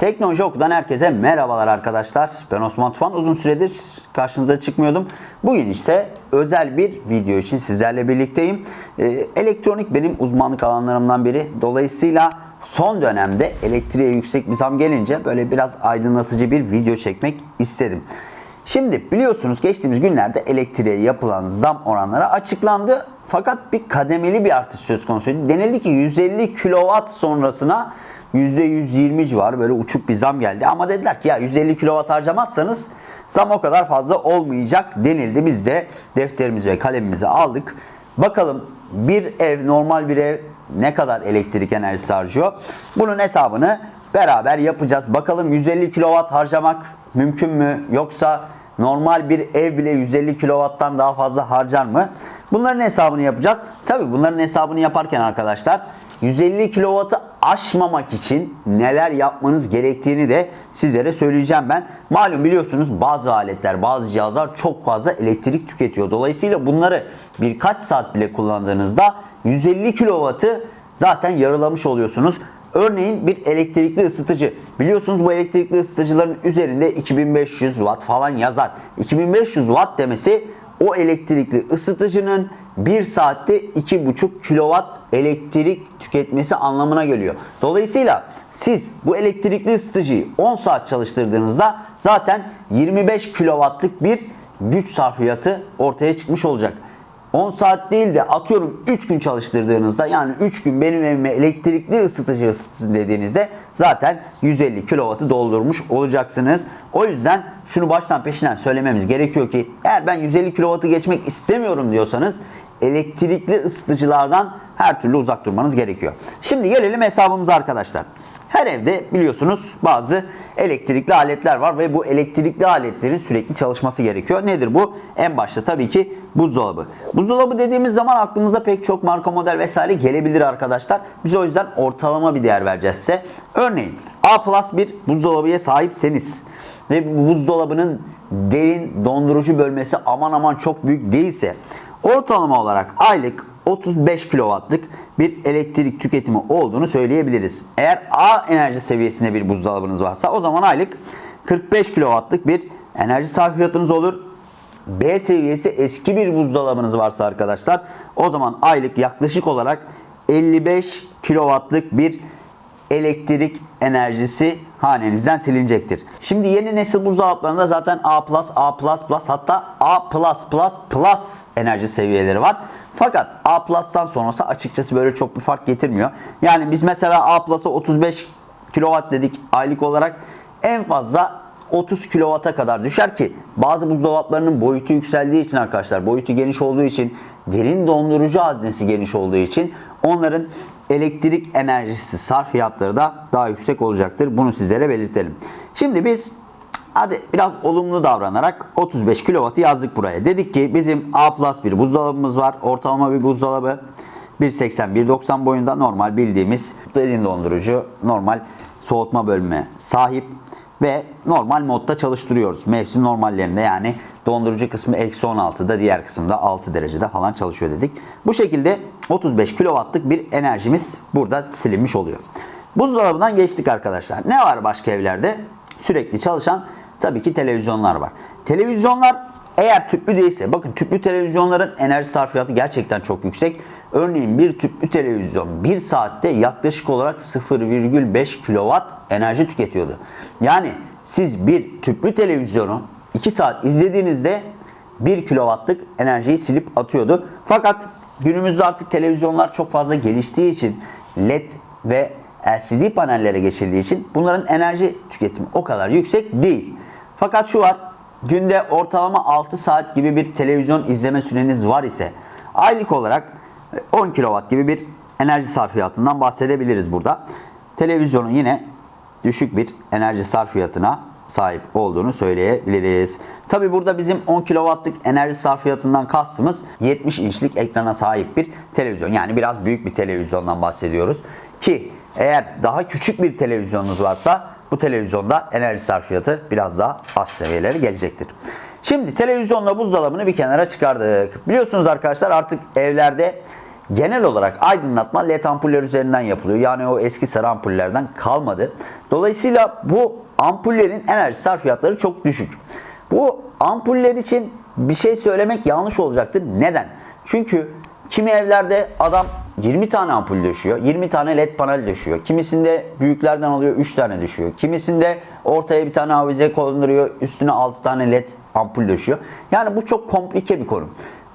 Teknoloji Oku'dan herkese merhabalar arkadaşlar. Ben Osman Tufan. Uzun süredir karşınıza çıkmıyordum. Bugün ise özel bir video için sizlerle birlikteyim. Ee, elektronik benim uzmanlık alanlarımdan biri. Dolayısıyla son dönemde elektriğe yüksek bir zam gelince böyle biraz aydınlatıcı bir video çekmek istedim. Şimdi biliyorsunuz geçtiğimiz günlerde elektriğe yapılan zam oranları açıklandı. Fakat bir kademeli bir artış söz konusuydu. Denildi ki 150 kW sonrasına %120 civarı böyle uçuk bir zam geldi. Ama dediler ki ya 150 kW harcamazsanız zam o kadar fazla olmayacak denildi. Biz de defterimizi ve kalemimizi aldık. Bakalım bir ev normal bir ev ne kadar elektrik enerjisi harcıyor? Bunun hesabını beraber yapacağız. Bakalım 150 kW harcamak mümkün mü? Yoksa normal bir ev bile 150 kW'tan daha fazla harcar mı? Bunların hesabını yapacağız. Tabi bunların hesabını yaparken arkadaşlar 150 kW'ı aşmamak için neler yapmanız gerektiğini de sizlere söyleyeceğim ben. Malum biliyorsunuz bazı aletler, bazı cihazlar çok fazla elektrik tüketiyor. Dolayısıyla bunları birkaç saat bile kullandığınızda 150 kW'ı zaten yarılamış oluyorsunuz. Örneğin bir elektrikli ısıtıcı. Biliyorsunuz bu elektrikli ısıtıcıların üzerinde 2500 watt falan yazar. 2500 watt demesi o elektrikli ısıtıcının 1 saatte 2,5 kW elektrik tüketmesi anlamına geliyor. Dolayısıyla siz bu elektrikli ısıtıcıyı 10 saat çalıştırdığınızda zaten 25 kW'lık bir güç sarfiyatı ortaya çıkmış olacak. 10 saat değil de atıyorum 3 gün çalıştırdığınızda yani 3 gün benim evime elektrikli ısıtıcı ısıtsın dediğinizde zaten 150 kW'ı doldurmuş olacaksınız. O yüzden şunu baştan peşinden söylememiz gerekiyor ki eğer ben 150 kW'ı geçmek istemiyorum diyorsanız elektrikli ısıtıcılardan her türlü uzak durmanız gerekiyor. Şimdi gelelim hesabımıza arkadaşlar. Her evde biliyorsunuz bazı elektrikli aletler var ve bu elektrikli aletlerin sürekli çalışması gerekiyor. Nedir bu? En başta tabii ki buzdolabı. Buzdolabı dediğimiz zaman aklımıza pek çok marka model vesaire gelebilir arkadaşlar. Biz o yüzden ortalama bir değer vereceğiz size. Örneğin A plus bir buzdolabıya sahipseniz ve bu buzdolabının derin dondurucu bölmesi aman aman çok büyük değilse ortalama olarak aylık 35 kW'lık bir elektrik tüketimi olduğunu söyleyebiliriz. Eğer A enerji seviyesinde bir buzdolabınız varsa o zaman aylık 45 kW'lık bir enerji sarfiyatınız olur. B seviyesi eski bir buzdolabınız varsa arkadaşlar o zaman aylık yaklaşık olarak 55 kW'lık bir elektrik enerjisi hanenizden silinecektir. Şimdi yeni nesil buzdolaplarında zaten A+, A++, hatta A+++ enerji seviyeleri var. Fakat A+'dan sonrası açıkçası böyle çok bir fark getirmiyor. Yani biz mesela A+'a 35 kW dedik aylık olarak en fazla 30 kW'a kadar düşer ki bazı buzdolaplarının boyutu yükseldiği için arkadaşlar boyutu geniş olduğu için derin dondurucu haznesi geniş olduğu için onların elektrik enerjisi sarfiyatları da daha yüksek olacaktır. Bunu sizlere belirtelim. Şimdi biz hadi biraz olumlu davranarak 35 kW'ı yazdık buraya. Dedik ki bizim A bir buzdolabımız var. Ortalama bir buzdolabı. 1.80-1.90 boyunda normal bildiğimiz derin dondurucu, normal soğutma bölümüne sahip ve normal modda çalıştırıyoruz. Mevsim normallerinde yani dondurucu kısmı eksi 16'da diğer kısımda 6 derecede falan çalışıyor dedik. Bu şekilde 35 kW'lık bir enerjimiz burada silinmiş oluyor. Buzdolabından geçtik arkadaşlar. Ne var başka evlerde? Sürekli çalışan tabii ki televizyonlar var. Televizyonlar eğer tüplü değilse, bakın tüplü televizyonların enerji sarfiyatı gerçekten çok yüksek. Örneğin bir tüplü televizyon 1 saatte yaklaşık olarak 0,5 kW enerji tüketiyordu. Yani siz bir tüplü televizyonu 2 saat izlediğinizde 1 kW'lık enerjiyi silip atıyordu. Fakat günümüzde artık televizyonlar çok fazla geliştiği için LED ve LCD panellere geçildiği için bunların enerji tüketimi o kadar yüksek değil. Fakat şu var, günde ortalama 6 saat gibi bir televizyon izleme süreniz var ise aylık olarak 10 kW gibi bir enerji sarfiyatından bahsedebiliriz burada. Televizyonun yine düşük bir enerji sarfiyatına sahip olduğunu söyleyebiliriz. Tabi burada bizim 10 kW'lık enerji sarfiyatından kastımız 70 inçlik ekrana sahip bir televizyon. Yani biraz büyük bir televizyondan bahsediyoruz. Ki eğer daha küçük bir televizyonunuz varsa bu televizyonda enerji sarfiyatı biraz daha az seviyelere gelecektir. Şimdi televizyonla buzdolabını bir kenara çıkardık. Biliyorsunuz arkadaşlar artık evlerde genel olarak aydınlatma led ampuller üzerinden yapılıyor. Yani o eski sarı ampullerden kalmadı. Dolayısıyla bu ampullerin enerji sarfiyatları çok düşük. Bu ampuller için bir şey söylemek yanlış olacaktır. Neden? Çünkü kimi evlerde adam 20 tane ampul düşüyor, 20 tane led panel düşüyor. Kimisinde büyüklerden alıyor 3 tane düşüyor. Kimisinde ortaya bir tane avize konduruyor, üstüne 6 tane led ampul düşüyor. Yani bu çok komplike bir konu.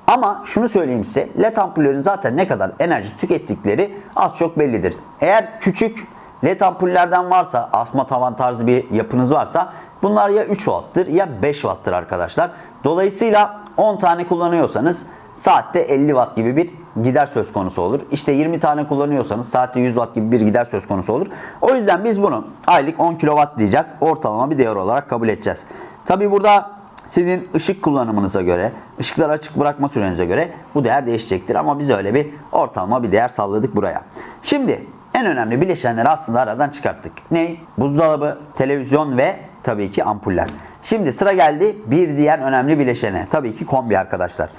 Ama şunu söyleyeyim size, led ampullerin zaten ne kadar enerji tükettikleri az çok bellidir. Eğer küçük led ampullerden varsa, asma tavan tarzı bir yapınız varsa bunlar ya 3 watt'tır ya 5 watt'tır arkadaşlar. Dolayısıyla 10 tane kullanıyorsanız saatte 50 watt gibi bir gider söz konusu olur. İşte 20 tane kullanıyorsanız saatte 100 watt gibi bir gider söz konusu olur. O yüzden biz bunu aylık 10 kW diyeceğiz. Ortalama bir değer olarak kabul edeceğiz. Tabi burada sizin ışık kullanımınıza göre, ışıkları açık bırakma sürenize göre bu değer değişecektir. Ama biz öyle bir ortalama bir değer salladık buraya. Şimdi en önemli bileşenleri aslında aradan çıkarttık. Ne? Buzdolabı, televizyon ve tabii ki ampuller. Şimdi sıra geldi bir diğer önemli bileşene. Tabii ki kombi arkadaşlar.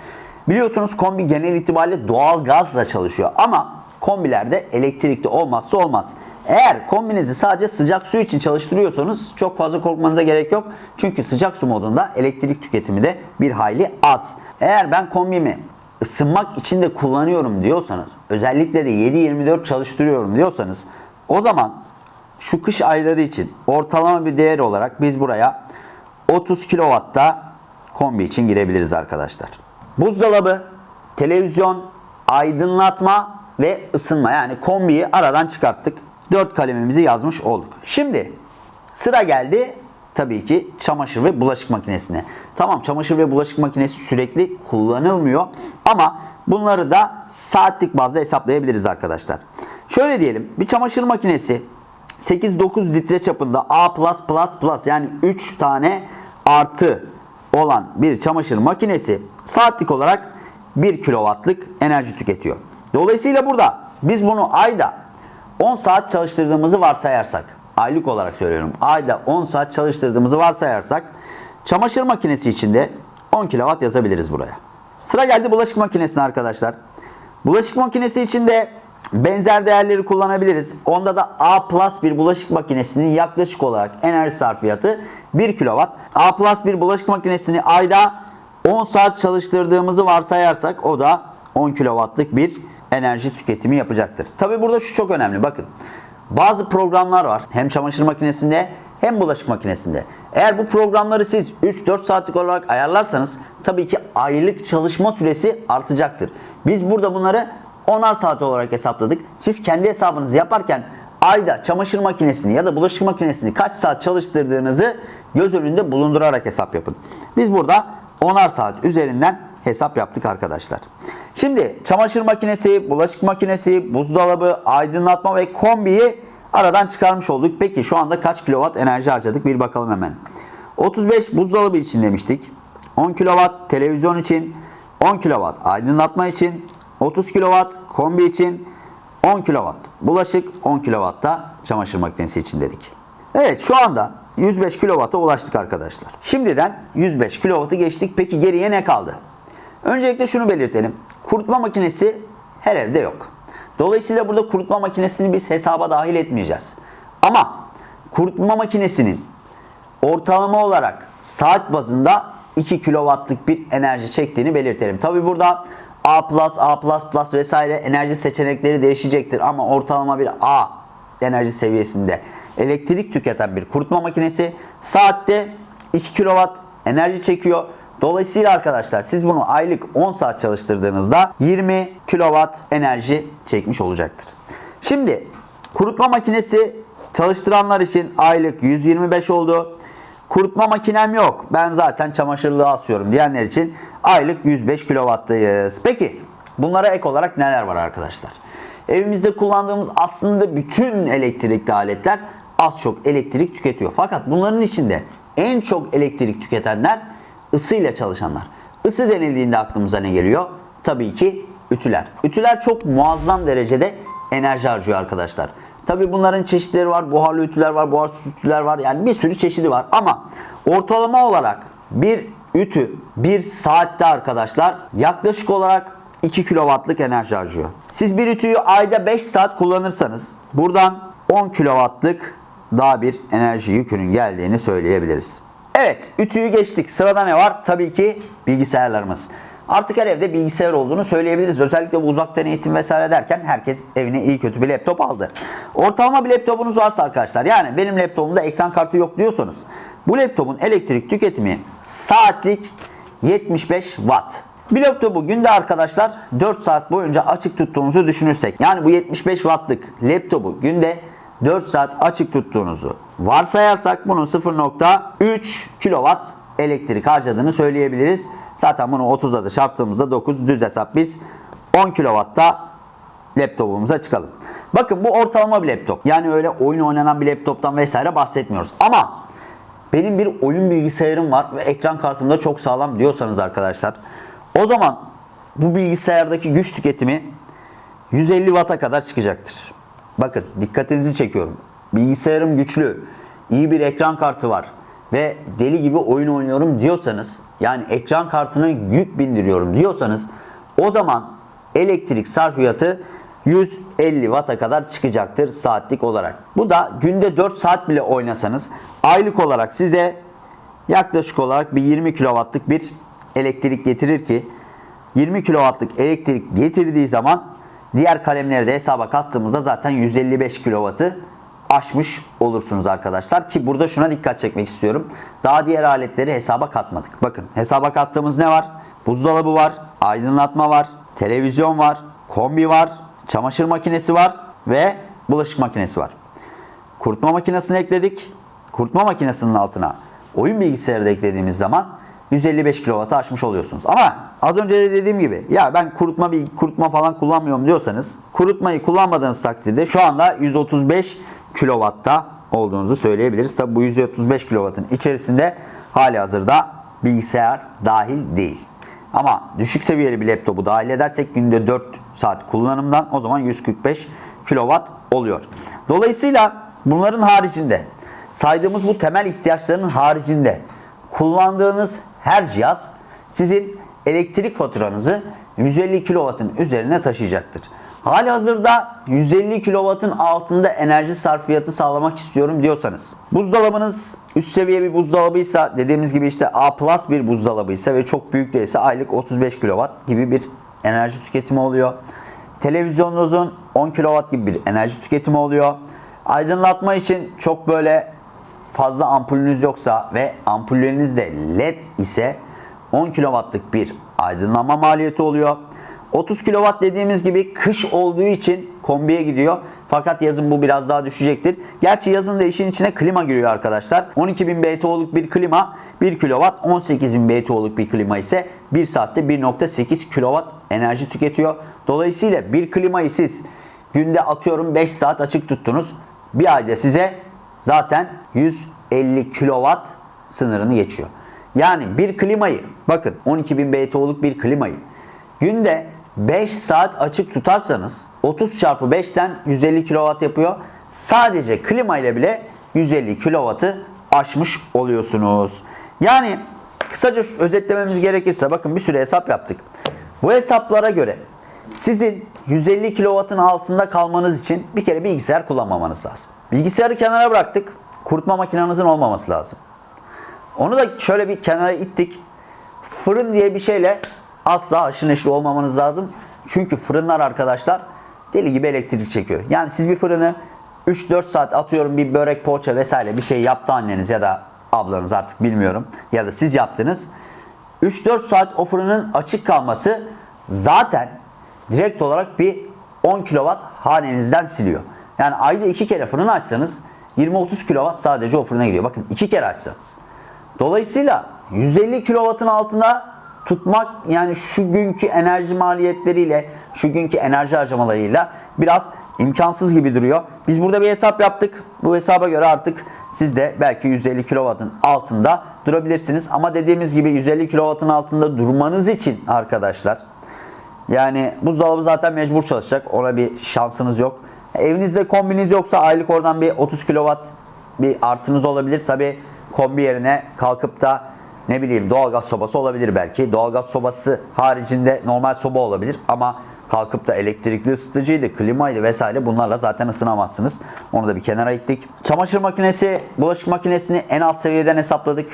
Biliyorsunuz kombi genel itibariyle doğal gazla çalışıyor ama kombilerde elektrikli olmazsa olmaz. Eğer kombinizi sadece sıcak su için çalıştırıyorsanız çok fazla korkmanıza gerek yok. Çünkü sıcak su modunda elektrik tüketimi de bir hayli az. Eğer ben kombimi ısınmak için de kullanıyorum diyorsanız, özellikle de 7-24 çalıştırıyorum diyorsanız o zaman şu kış ayları için ortalama bir değer olarak biz buraya 30 kW'da kombi için girebiliriz arkadaşlar. Buzdolabı, televizyon, aydınlatma ve ısınma yani kombiyi aradan çıkarttık. 4 kalemimizi yazmış olduk. Şimdi sıra geldi tabii ki çamaşır ve bulaşık makinesine. Tamam çamaşır ve bulaşık makinesi sürekli kullanılmıyor ama bunları da saatlik bazda hesaplayabiliriz arkadaşlar. Şöyle diyelim bir çamaşır makinesi 8-9 litre çapında A+++ yani 3 tane artı olan bir çamaşır makinesi saatlik olarak 1 kW'lık enerji tüketiyor. Dolayısıyla burada biz bunu ayda 10 saat çalıştırdığımızı varsayarsak, aylık olarak söylüyorum, ayda 10 saat çalıştırdığımızı varsayarsak çamaşır makinesi içinde 10 kW yazabiliriz buraya. Sıra geldi bulaşık makinesine arkadaşlar. Bulaşık makinesi içinde benzer değerleri kullanabiliriz. Onda da A bir bulaşık makinesinin yaklaşık olarak enerji sarfiyatı 1 kW. A bir bulaşık makinesini ayda 10 saat çalıştırdığımızı varsayarsak o da 10 kW'lık bir enerji tüketimi yapacaktır. Tabi burada şu çok önemli bakın. Bazı programlar var hem çamaşır makinesinde hem bulaşık makinesinde. Eğer bu programları siz 3-4 saatlik olarak ayarlarsanız tabii ki aylık çalışma süresi artacaktır. Biz burada bunları 10'ar saat olarak hesapladık. Siz kendi hesabınızı yaparken ayda çamaşır makinesini ya da bulaşık makinesini kaç saat çalıştırdığınızı göz önünde bulundurarak hesap yapın. Biz burada 10'ar saat üzerinden hesap yaptık arkadaşlar. Şimdi çamaşır makinesi, bulaşık makinesi, buzdolabı, aydınlatma ve kombiyi aradan çıkarmış olduk. Peki şu anda kaç kilowatt enerji harcadık bir bakalım hemen. 35 buzdolabı için demiştik. 10 kilowatt televizyon için, 10 kilowatt aydınlatma için, 30 kilowatt kombi için, 10 kilowatt bulaşık, 10 kilowatt da çamaşır makinesi için dedik. Evet şu anda 105 kilovata ulaştık arkadaşlar. Şimdiden 105 kilovatı geçtik. Peki geriye ne kaldı? Öncelikle şunu belirtelim. Kurutma makinesi her evde yok. Dolayısıyla burada kurutma makinesini biz hesaba dahil etmeyeceğiz. Ama kurutma makinesinin ortalama olarak saat bazında 2 kW'lık bir enerji çektiğini belirtelim. Tabi burada A+, A++ vesaire enerji seçenekleri değişecektir ama ortalama bir A enerji seviyesinde elektrik tüketen bir kurutma makinesi saatte 2 kW enerji çekiyor. Dolayısıyla arkadaşlar siz bunu aylık 10 saat çalıştırdığınızda 20 kW enerji çekmiş olacaktır. Şimdi kurutma makinesi çalıştıranlar için aylık 125 oldu. Kurutma makinem yok. Ben zaten çamaşırlığı asıyorum diyenler için aylık 105 kW'dayız. Peki bunlara ek olarak neler var arkadaşlar? Evimizde kullandığımız aslında bütün elektrikli aletler az çok elektrik tüketiyor. Fakat bunların içinde en çok elektrik tüketenler ısıyla çalışanlar. Isı denildiğinde aklımıza ne geliyor? Tabii ki ütüler. Ütüler çok muazzam derecede enerji harcıyor arkadaşlar. Tabii bunların çeşitleri var. Buharlı ütüler var, buharsız ütüler var. Yani bir sürü çeşidi var. Ama ortalama olarak bir ütü bir saatte arkadaşlar yaklaşık olarak 2 kW'lık enerji harcıyor. Siz bir ütüyü ayda 5 saat kullanırsanız buradan 10 kW'lık daha bir enerji yükünün geldiğini söyleyebiliriz. Evet, ütüyü geçtik. Sırada ne var? Tabii ki bilgisayarlarımız. Artık her evde bilgisayar olduğunu söyleyebiliriz. Özellikle bu uzaktan eğitim vesaire derken herkes evine iyi kötü bir laptop aldı. Ortalama bir laptopunuz varsa arkadaşlar yani benim laptopumda ekran kartı yok diyorsanız bu laptopun elektrik tüketimi saatlik 75 watt. Bir laptopu günde arkadaşlar 4 saat boyunca açık tuttuğunuzu düşünürsek yani bu 75 wattlık laptopu günde 4 saat açık tuttuğunuzu varsayarsak bunun 0.3 kW elektrik harcadığını söyleyebiliriz. Zaten bunu 30'da da çarptığımızda 9 düz hesap biz 10 kW'da laptopumuza çıkalım. Bakın bu ortalama bir laptop. Yani öyle oyun oynanan bir laptoptan vesaire bahsetmiyoruz. Ama benim bir oyun bilgisayarım var ve ekran kartım da çok sağlam diyorsanız arkadaşlar o zaman bu bilgisayardaki güç tüketimi 150 Watt'a kadar çıkacaktır. Bakın dikkatinizi çekiyorum. Bilgisayarım güçlü, iyi bir ekran kartı var ve deli gibi oyun oynuyorum diyorsanız yani ekran kartına yük bindiriyorum diyorsanız o zaman elektrik sarfiyatı 150 Watt'a kadar çıkacaktır saatlik olarak. Bu da günde 4 saat bile oynasanız aylık olarak size yaklaşık olarak bir 20 kW'lık bir elektrik getirir ki 20 kW'lık elektrik getirdiği zaman diğer kalemleri de hesaba kattığımızda zaten 155 kW'ı aşmış olursunuz arkadaşlar. Ki burada şuna dikkat çekmek istiyorum. Daha diğer aletleri hesaba katmadık. Bakın hesaba kattığımız ne var? Buzdolabı var, aydınlatma var, televizyon var, kombi var, çamaşır makinesi var ve bulaşık makinesi var. Kurutma makinesini ekledik. Kurutma makinesinin altına oyun bilgisayarı da eklediğimiz zaman 155 kW'ı aşmış oluyorsunuz. Ama az önce de dediğim gibi ya ben kurutma bir kurutma falan kullanmıyorum diyorsanız kurutmayı kullanmadığınız takdirde şu anda 135 kW'da olduğunuzu söyleyebiliriz. Tabi bu 135 kW'ın içerisinde hali hazırda bilgisayar dahil değil. Ama düşük seviyeli bir laptopu dahil edersek günde 4 saat kullanımdan o zaman 145 kW oluyor. Dolayısıyla bunların haricinde saydığımız bu temel ihtiyaçların haricinde kullandığınız her cihaz sizin elektrik faturanızı 150 kW'ın üzerine taşıyacaktır. Hali hazırda 150 kW'ın altında enerji sarfiyatı sağlamak istiyorum diyorsanız buzdolabınız üst seviye bir buzdolabıysa dediğimiz gibi işte A plus bir buzdolabıysa ve çok büyük değilse aylık 35 kW gibi bir enerji tüketimi oluyor. Televizyonunuzun 10 kW gibi bir enerji tüketimi oluyor. Aydınlatma için çok böyle fazla ampulünüz yoksa ve ampulleriniz de led ise 10 kW'lık bir aydınlanma maliyeti oluyor. 30 kW dediğimiz gibi kış olduğu için kombiye gidiyor. Fakat yazın bu biraz daha düşecektir. Gerçi yazın da işin içine klima giriyor arkadaşlar. 12.000 BTU'luk bir klima 1 kW, 18.000 BTU'luk bir klima ise 1 saatte 1.8 kW enerji tüketiyor. Dolayısıyla bir klimayı siz günde atıyorum 5 saat açık tuttunuz. Bir ayda size zaten 150 kW sınırını geçiyor. Yani bir klimayı bakın 12.000 BTU'luk bir klimayı günde 5 saat açık tutarsanız 30 çarpı 5'ten 150 kW yapıyor. Sadece klima ile bile 150 kW'ı aşmış oluyorsunuz. Yani kısaca özetlememiz gerekirse bakın bir süre hesap yaptık. Bu hesaplara göre sizin 150 kW'ın altında kalmanız için bir kere bilgisayar kullanmamanız lazım. Bilgisayarı kenara bıraktık. Kurutma makinenizin olmaması lazım. Onu da şöyle bir kenara ittik. Fırın diye bir şeyle asla haşır neşir olmamanız lazım. Çünkü fırınlar arkadaşlar deli gibi elektrik çekiyor. Yani siz bir fırını 3-4 saat atıyorum bir börek, poğaça vesaire bir şey yaptı anneniz ya da ablanız artık bilmiyorum. Ya da siz yaptınız. 3-4 saat o fırının açık kalması zaten direkt olarak bir 10 kW hanenizden siliyor. Yani ayda 2 kere fırını açsanız 20-30 kW sadece o fırına gidiyor. Bakın 2 kere açsanız. Dolayısıyla 150 kW'ın altında tutmak yani şu günkü enerji maliyetleriyle, şu günkü enerji harcamalarıyla biraz imkansız gibi duruyor. Biz burada bir hesap yaptık. Bu hesaba göre artık siz de belki 150 kW'ın altında durabilirsiniz. Ama dediğimiz gibi 150 kW'ın altında durmanız için arkadaşlar yani buzdolabı zaten mecbur çalışacak. Ona bir şansınız yok. Evinizde kombiniz yoksa aylık oradan bir 30 kW bir artınız olabilir. Tabi kombi yerine kalkıp da ne bileyim doğalgaz sobası olabilir belki. Doğalgaz sobası haricinde normal soba olabilir ama kalkıp da elektrikli ısıtıcıydı, klimaydı vesaire bunlarla zaten ısınamazsınız. Onu da bir kenara ittik. Çamaşır makinesi, bulaşık makinesini en alt seviyeden hesapladık.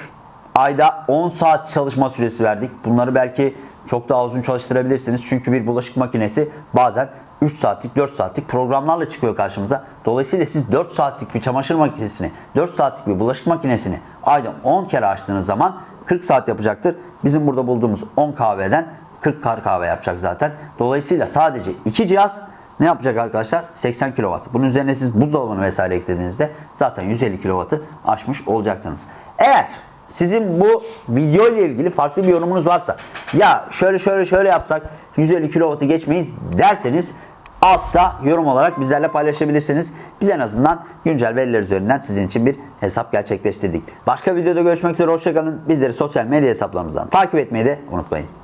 Ayda 10 saat çalışma süresi verdik. Bunları belki çok daha uzun çalıştırabilirsiniz. Çünkü bir bulaşık makinesi bazen 3 saatlik 4 saatlik programlarla çıkıyor karşımıza. Dolayısıyla siz 4 saatlik bir çamaşır makinesini 4 saatlik bir bulaşık makinesini ayda 10 kere açtığınız zaman 40 saat yapacaktır. Bizim burada bulduğumuz 10 kahveden 40 kar kahve yapacak zaten. Dolayısıyla sadece iki cihaz ne yapacak arkadaşlar? 80 kW. Bunun üzerine siz buzdolabını vesaire eklediğinizde zaten 150 kW'ı aşmış olacaksınız. Eğer sizin bu video ile ilgili farklı bir yorumunuz varsa ya şöyle şöyle şöyle yapsak 150 kW'ı geçmeyiz derseniz altta yorum olarak bizlerle paylaşabilirsiniz. Biz en azından güncel veriler üzerinden sizin için bir hesap gerçekleştirdik. Başka videoda görüşmek üzere hoşçakalın. Bizleri sosyal medya hesaplarımızdan takip etmeyi de unutmayın.